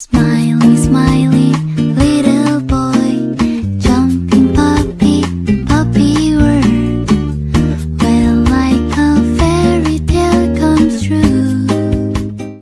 Smiley, smiley.